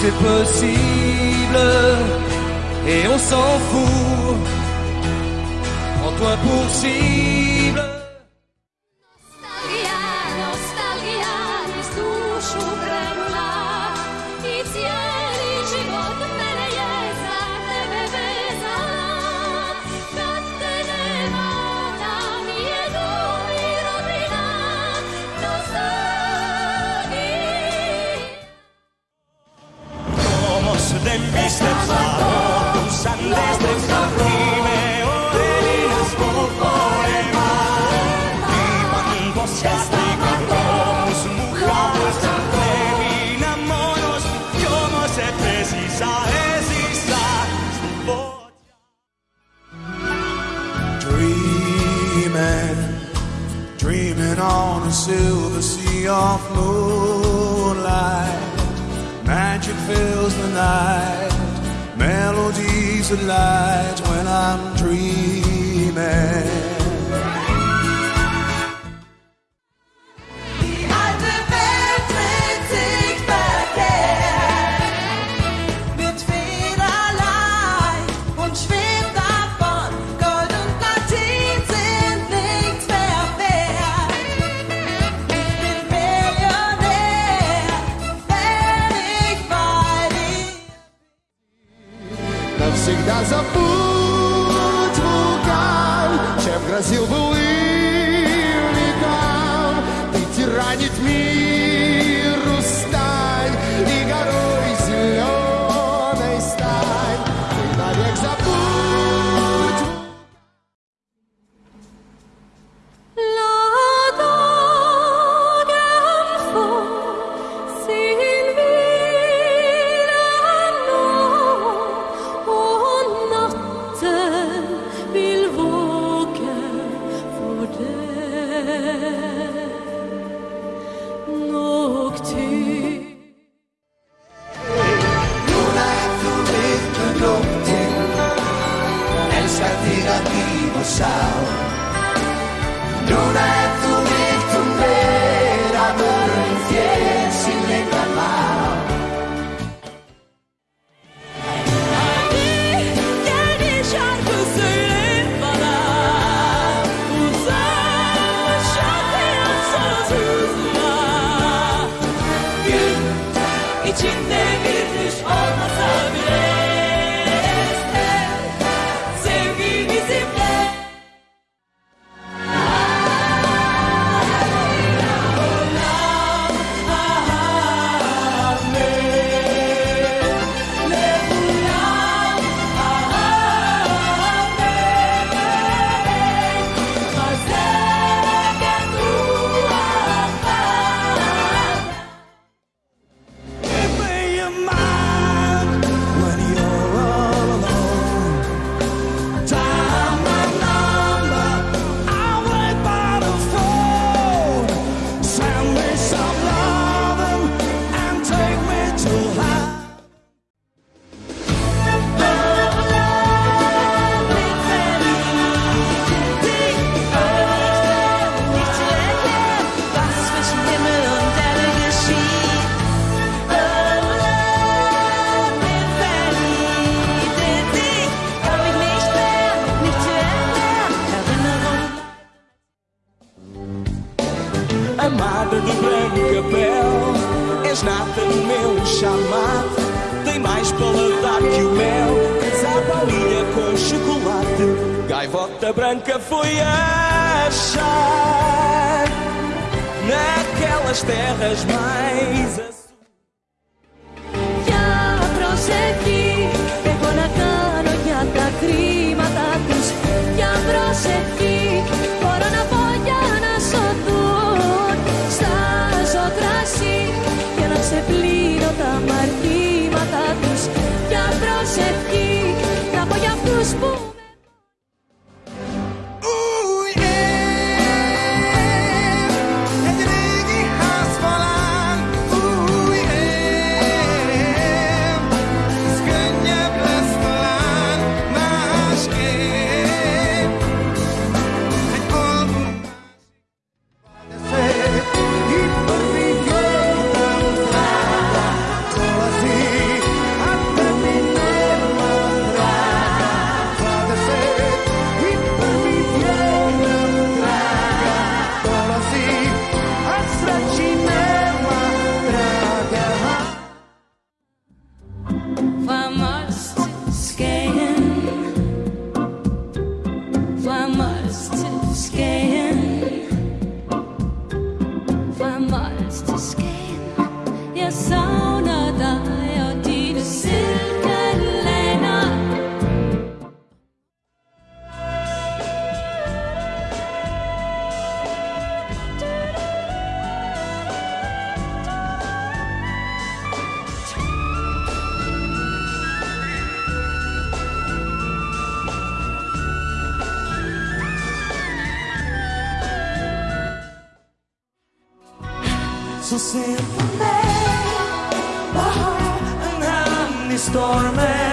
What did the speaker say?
tout est possible et on s'en fout. Prends-toi pour cible. me beasts. the light when I'm dreaming. casa pura. És nata no meu chamado, Tem mais paladar que o mel. Sabe a linha com chocolate. Gaivota branca foi achar Naquelas terras mais σε πλήρωτα I must escape. Yes, I. Så se på mig. En hand i stormen